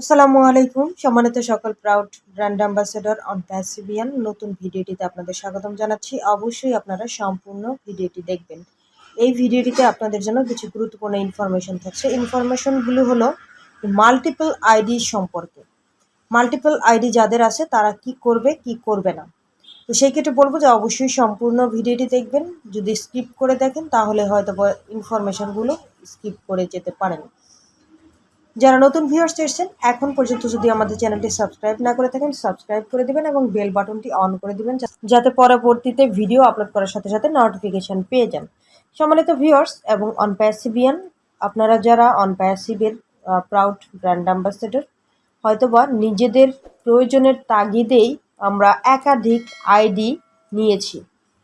আসসালামু আলাইকুম। সম্মানিত সকল প্রাউড ব্র্যান্ড অ্যাম্বাসেডর অন প্যাসিভিয়ান নতুন ভিডিওটিতে আপনাদের স্বাগতম জানাচ্ছি। অবশ্যই আপনারা সম্পূর্ণ ভিডিওটি দেখবেন। এই ভিডিওটিতে আপনাদের জন্য কিছু গুরুত্বপূর্ণ ইনফরমেশন থাকছে। ইনফরমেশনগুলো হলো মাল্টিপল আইডি সম্পর্কে। মাল্টিপল আইডি যাদের আছে, তারা কি করবে কি করবে না। তো সেই ক্ষেত্রে বলব যে অবশ্যই সম্পূর্ণ ভিডিওটি দেখবেন। যদি স্কিপ করে দেখেন, তাহলে হয়তো ইনফরমেশনগুলো স্কিপ করে যেতে পারেন। যারা নতুন ভিউয়ার্স এসেছেন, এখন পর্যন্ত যদি আমাদের চ্যানেলটি সাবস্ক্রাইব না করে থাকেন সাবস্ক্রাইব করে দিবেন এবং বেল বাটনটি অন করে দিবেন যাতে পরবর্তীতে ভিডিও আপলোড করার সাথে সাথে নোটিফিকেশান পেয়ে যান। সম্মানিত ভিউয়ার্স এবং অনপ্যাসিভিয়ান আপনারা যারা অনপ্যাসিভের প্রাউড ব্র্যান্ড অ্যাম্বাসেডর হয়তোবা নিজেদের প্রয়োজনের তাগিদেই আমরা একাধিক আইডি নিয়েছি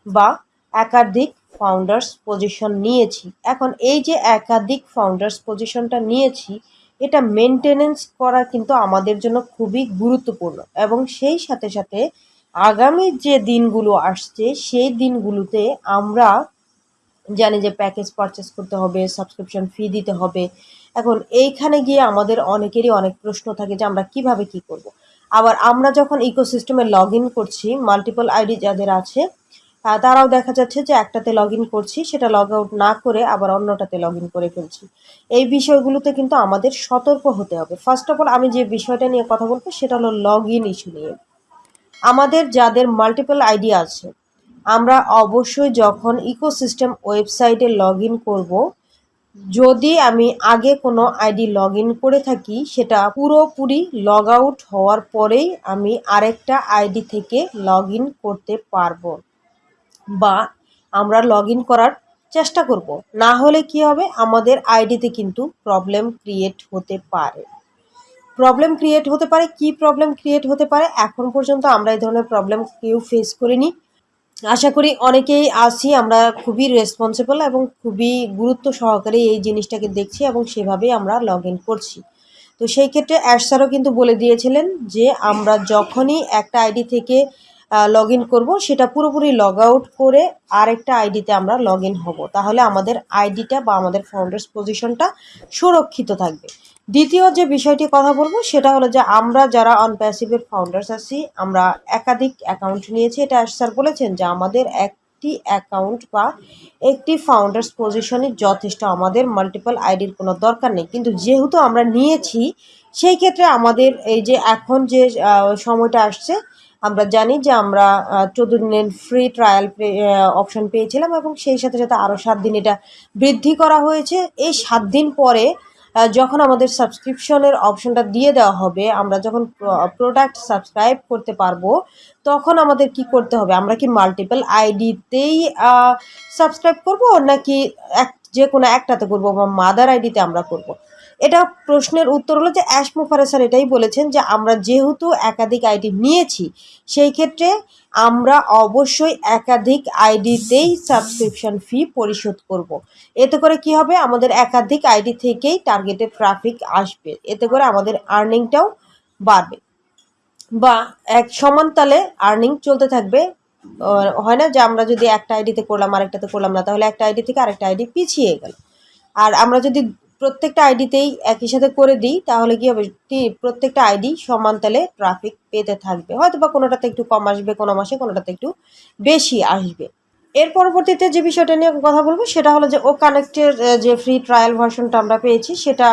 বা একাধিক ফাউন্ডার্স পজিশন নিয়েছি। এখন এই যে একাধিক ফাউন্ডার্স পজিশনটা নিয়েছি এটা মেনটেনেন্স করা কিন্তু আমাদের জন্য খুবই গুরুত্বপূর্ণ এবং সেই সাথে সাথে আগামী যে দিনগুলো আসছে, সেই দিনগুলোতে আমরা জানি যে প্যাকেজ পারচেস করতে হবে সাবস্ক্রিপশন ফি দিতে হবে এখন এইখানে গিয়ে আমাদের অনেকেরই অনেক প্রশ্ন থাকে যে আমরা কীভাবে কি করব। আবার আমরা যখন ইকোসিস্টেমে লগ ইন করছি মাল্টিপল আইডি যাদের আছে তারাও দেখা যাচ্ছে যে একটাতে লগ ইন করছি, সেটা লগ আউট না করে আবার অন্যটাতে লগ ইন করে ফেলছি। এই বিষয়গুলোতে কিন্তু আমাদের সতর্ক হতে হবে। ফার্স্ট অফ অল আমি যে বিষয়টা নিয়ে কথা বলব, সেটা হলো লগ ইন ইস্যু নিয়ে। আমাদের যাদের মাল্টিপল আইডি আছে, আমরা অবশ্যই যখন ইকোসিস্টেম ওয়েবসাইটে লগ ইন করব, যদি আমি আগে কোনো আইডি লগ ইন করে থাকি, সেটা পুরোপুরি লগ আউট হওয়ার পরেই আমি আরেকটা আইডি থেকে লগ ইন করতে পারব। বা আমরা লগ করার চেষ্টা করব। না হলে কি হবে? আমাদের আইডিতে কিন্তু প্রবলেম ক্রিয়েট হতে পারে। প্রবলেম ক্রিয়েট হতে পারে। কি প্রবলেম ক্রিয়েট হতে পারে? এখন পর্যন্ত আমরা এই ধরনের প্রবলেম কেউ ফেস করিনি। আশা করি অনেকেই আছি, আমরা খুবই রেসপন্সিবল এবং খুবই গুরুত্ব সহকারে এই জিনিসটাকে দেখছি এবং সেভাবেই আমরা লগ করছি। তো সেই ক্ষেত্রে অ্যাশ স্যারও কিন্তু বলে দিয়েছিলেন যে আমরা যখনই একটা আইডি থেকে লগ ইন করব। সেটা পুরোপুরি লগ আউট করে আরেকটা আইডিতে আমরা লগ ইন হব। তাহলে আমাদের আইডিটা বা আমাদের ফাউন্ডার্স পজিশনটা সুরক্ষিত থাকবে। দ্বিতীয় যে বিষয়টি কথা বলব, সেটা হলো যে আমরা যারা অনপ্যাসিভের ফাউন্ডার্স আছি, আমরা একাধিক অ্যাকাউন্ট নিয়েছি। এটা স্যার বলেছেন যে আমাদের একটি অ্যাকাউন্ট বা একটি ফাউন্ডার্স পজিশনই যথেষ্ট। আমাদের মাল্টিপল আইডির কোনো দরকার নেই। কিন্তু যেহেতু আমরা নিয়েছি, সেই ক্ষেত্রে আমাদের এই যে এখন যে সময়টা আসছে আমরা জানি যে আমরা চোদ্দ দিনের ফ্রি ট্রায়াল অপশন পেয়েছিলাম এবং সেই সাথে সাথে আরও সাত দিন এটা বৃদ্ধি করা হয়েছে এই সাত দিন পরে যখন আমাদের সাবস্ক্রিপশনের অপশনটা দিয়ে দেওয়া হবে, আমরা যখন প্রোডাক্ট সাবস্ক্রাইব করতে পারব, তখন আমাদের কি করতে হবে আমরা কি মাল্টিপল আইডিতেই সাবস্ক্রাইব করব নাকি এক, যে কোনো একটাতে করব বা মাদার আইডিতে আমরা করব। এটা প্রশ্নের উত্তর হলো যে অ্যাশ মুফারে স্যার এটাই বলেছেন যে আমরা যেহেতু একাধিক আইডি নিয়েছি, সেই ক্ষেত্রে আমরা অবশ্যই একাধিক আইডিতেই সাবস্ক্রিপশন ফি পরিশোধ করব। এতে করে কি হবে? আমাদের একাধিক আইডি থেকেই টার্গেটেড ট্রাফিক আসবে। এতে করে আমাদের আর্নিংটাও বাড়বে। বা এক সমান তালে আর্নিং চলতে থাকবে। হয় না যে আমরা যদি একটা আইডিতে করলাম, আরেকটাতে করলাম না, তাহলে একটা আইডি থেকে আরেকটা আইডি পিছিয়ে গেল। আর আমরা যদি প্রত্যেকটা আইডিতেই একই সাথে করে দিই, তাহলে কি হবে? প্রত্যেকটা আইডি সমান তালে ট্রাফিক পেতে থাকবে। হয়তো বা কোনোটাতে একটু কম আসবে, কোনো মাসে, কোনোটাতে একটু বেশি আসবে। এর পরবর্তীতে যে বিষয়টা নিয়ে কথা বলব, সেটা হলো যে ও কানেক্টের যে ফ্রি ট্রায়াল ভার্সনটা আমরা পেয়েছি, সেটা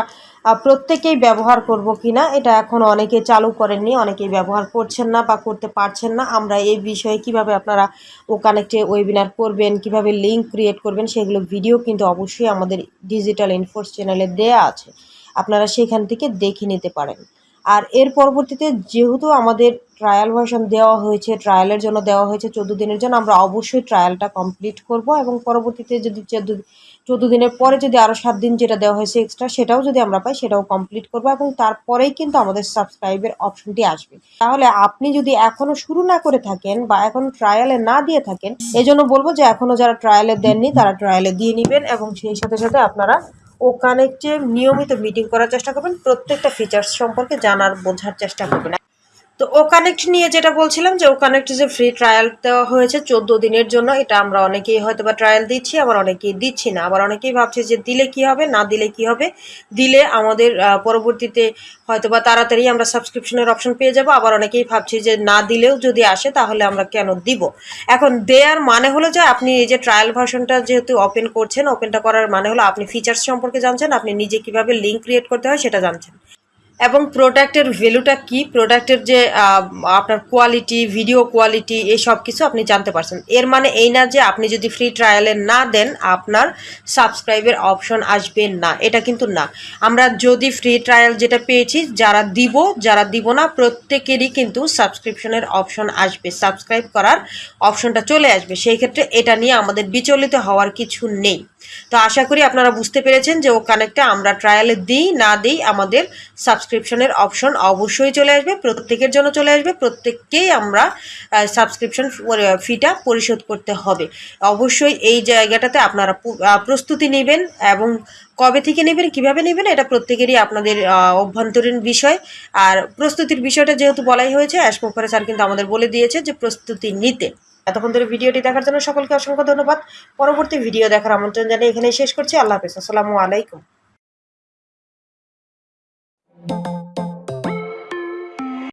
প্রত্যেকেই ব্যবহার করব কি না এটা এখন অনেকে চালু করেননি, অনেকেই ব্যবহার করছেন না বা করতে পারছেন না। আমরা এই বিষয়ে কীভাবে আপনারা ও কানেক্টে ওয়েবিনার করবেন, কীভাবে লিঙ্ক ক্রিয়েট করবেন, সেগুলো ভিডিও কিন্তু অবশ্যই আমাদের ডিজিটাল ইনফোর্স চ্যানেলে দেয়া আছে। আপনারা সেখান থেকে দেখে নিতে পারেন। আর এর পরবর্তীতে যেহেতু আমাদের ট্রায়াল ভার্সন দেওয়া হয়েছে ট্রায়ালের জন্য দেওয়া হয়েছে, চোদ্দ দিনের জন্য, আমরা অবশ্যই ট্রায়ালটা কমপ্লিট করব এবং পরবর্তীতে যদি চোদ্দ চোদ্দ দিনের পরে যদি আরও সাত দিন যেটা দেওয়া হয়েছে এক্সট্রা সেটাও যদি আমরা পাই, সেটাও কমপ্লিট করব এবং তারপরেই কিন্তু আমাদের সাবস্ক্রাইবের অপশনটি আসবে। তাহলে আপনি যদি এখনও শুরু না করে থাকেন বা এখন ট্রায়ালে না দিয়ে থাকেন এই জন্য বলব যে এখনও যারা ট্রায়ালে দেননি, তারা ট্রায়ালে দিয়ে নেবেন এবং সেই সাথে সাথে আপনারা ও কানেক্টে নিয়মিত মিটিং করার চেষ্টা করবেন, প্রত্যেকটা ফিচার্স সম্পর্কে জানার, বোঝার চেষ্টা করবেন। তো ও কানেক্ট নিয়ে যেটা বলছিলাম যে ও কানেক্ট যে ফ্রি ট্রায়াল দেওয়া হয়েছে চোদ্দ দিনের জন্য, এটা আমরা অনেকেই হয়তো বা ট্রায়াল দিচ্ছি, আবার অনেকেই দিচ্ছি না। আবার অনেকেই ভাবছে যে দিলে কি হবে, না দিলে কি হবে? দিলে আমাদের পরবর্তীতে হয়তো বা তাড়াতাড়ি আমরা সাবস্ক্রিপশনের অপশন পেয়ে যাব। আবার অনেকেই ভাবছি যে না দিলেও যদি আসে, তাহলে আমরা কেন দিব? এখন দেয়ার মানে হলো যে আপনি এই যে ট্রায়াল ভার্সনটা যেহেতু ওপেন করছেন ওপেনটা করার মানে হলো আপনি ফিচার্স সম্পর্কে জানছেন, আপনি নিজে কীভাবে লিঙ্ক ক্রিয়েট করতে হয় সেটা জানছেন। এবং প্রোডাক্টের ভ্যালুটা কি? প্রোডাক্টের যে আপনার কোয়ালিটি ভিডিও কোয়ালিটি এই সব কিছু আপনি জানতে পারছেন। এর মানে এই না যে আপনি যদি ফ্রি ট্রায়ালে না দেন, আপনার সাবস্ক্রাইবের অপশন আসবে না। এটা কিন্তু না। আমরা যদি ফ্রি ট্রায়াল যেটা পেয়েছি, যারা দিব যারা দিব না, প্রত্যেকেরই কিন্তু সাবস্ক্রিপশনের অপশন আসবে। সাবস্ক্রাইব করার অপশনটা চলে আসবে। সেই ক্ষেত্রে এটা নিয়ে আমাদের বিচলিত হওয়ার কিছু নেই। তো আশা করি আপনারা বুঝতে পেরেছেন যে ও কানেক্টটা আমরা ট্রায়ালে দিই, না দিই, আমাদের সাবস্ক্রিপশনের অপশন অবশ্যই চলে আসবে, প্রত্যেকের জন্য চলে আসবে, প্রত্যেককেই আমরা সাবস্ক্রিপশন ফিটা পরিশোধ করতে হবে। অবশ্যই এই জায়গাটাতে আপনারা প্রস্তুতি নেবেন এবং কবে থেকে নেবেন, কীভাবে নেবেন, এটা প্রত্যেকেরই আপনাদের অভ্যন্তরীণ বিষয়। আর প্রস্তুতির বিষয়টা যেহেতু বলাই হয়েছে অ্যাশমোফারে স্যার কিন্তু আমাদের বলে দিয়েছে যে প্রস্তুতি নিতে। এতক্ষণ ধরে ভিডিওটি দেখার জন্য সকলকে অসংখ্য ধন্যবাদ। পরবর্তী ভিডিও দেখার আমন্ত্রণ জানিয়ে এখানে শেষ করছি। আল্লাহ হাফিজ। আসসালামু আলাইকুম।